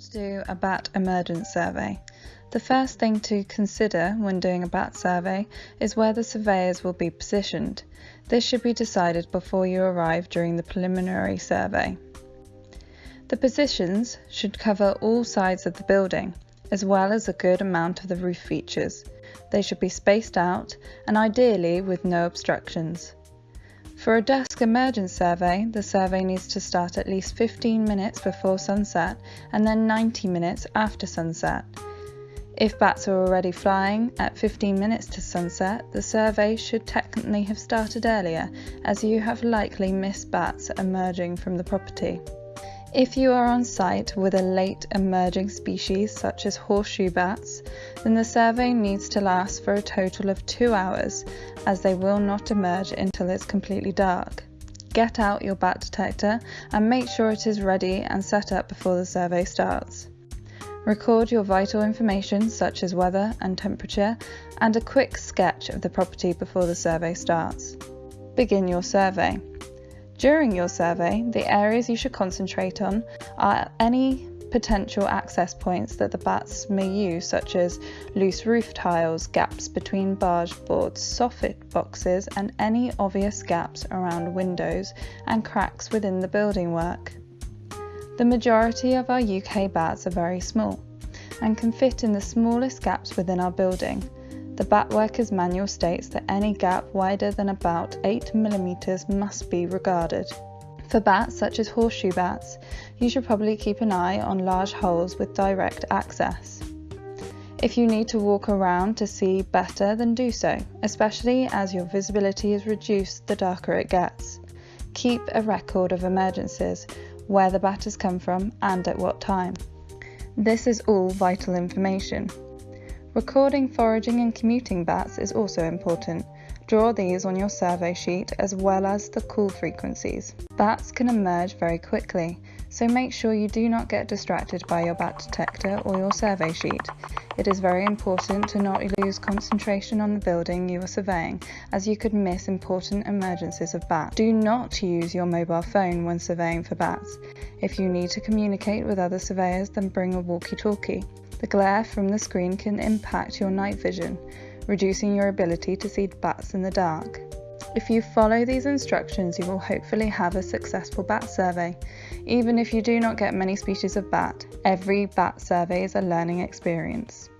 to do a bat emergence survey. The first thing to consider when doing a bat survey is where the surveyors will be positioned. This should be decided before you arrive during the preliminary survey. The positions should cover all sides of the building, as well as a good amount of the roof features. They should be spaced out and ideally with no obstructions. For a dusk emergence survey, the survey needs to start at least 15 minutes before sunset and then 90 minutes after sunset. If bats are already flying at 15 minutes to sunset, the survey should technically have started earlier as you have likely missed bats emerging from the property. If you are on site with a late emerging species such as horseshoe bats, then the survey needs to last for a total of two hours as they will not emerge until it's completely dark. Get out your bat detector and make sure it is ready and set up before the survey starts. Record your vital information such as weather and temperature and a quick sketch of the property before the survey starts. Begin your survey. During your survey, the areas you should concentrate on are any potential access points that the bats may use, such as loose roof tiles, gaps between barge boards, soffit boxes, and any obvious gaps around windows and cracks within the building work. The majority of our UK bats are very small and can fit in the smallest gaps within our building, the Bat Workers manual states that any gap wider than about 8mm must be regarded. For bats such as horseshoe bats, you should probably keep an eye on large holes with direct access. If you need to walk around to see better, then do so, especially as your visibility is reduced the darker it gets. Keep a record of emergences, where the bat has come from, and at what time. This is all vital information. Recording foraging and commuting bats is also important. Draw these on your survey sheet as well as the call frequencies. Bats can emerge very quickly, so make sure you do not get distracted by your bat detector or your survey sheet. It is very important to not lose concentration on the building you are surveying, as you could miss important emergences of bats. Do not use your mobile phone when surveying for bats. If you need to communicate with other surveyors, then bring a walkie talkie. The glare from the screen can impact your night vision, reducing your ability to see bats in the dark. If you follow these instructions, you will hopefully have a successful bat survey. Even if you do not get many species of bat, every bat survey is a learning experience.